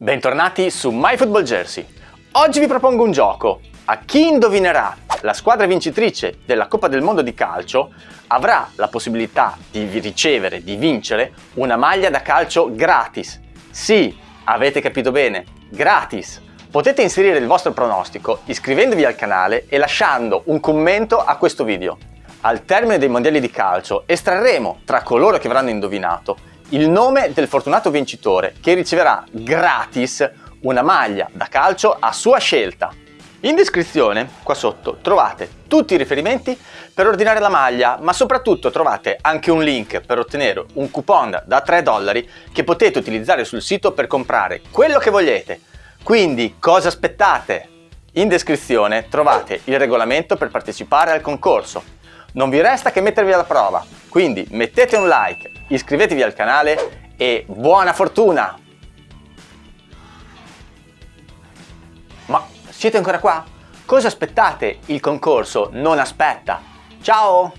Bentornati su MyFootballJersey. Oggi vi propongo un gioco. A chi indovinerà la squadra vincitrice della Coppa del Mondo di calcio avrà la possibilità di ricevere, di vincere, una maglia da calcio gratis. Sì, avete capito bene, gratis. Potete inserire il vostro pronostico iscrivendovi al canale e lasciando un commento a questo video. Al termine dei mondiali di calcio estrarremo tra coloro che avranno indovinato il nome del fortunato vincitore che riceverà gratis una maglia da calcio a sua scelta. In descrizione, qua sotto, trovate tutti i riferimenti per ordinare la maglia, ma soprattutto trovate anche un link per ottenere un coupon da 3 dollari che potete utilizzare sul sito per comprare quello che volete. Quindi cosa aspettate? In descrizione trovate il regolamento per partecipare al concorso. Non vi resta che mettervi alla prova, quindi mettete un like, iscrivetevi al canale e buona fortuna! Ma siete ancora qua? Cosa aspettate? Il concorso non aspetta! Ciao!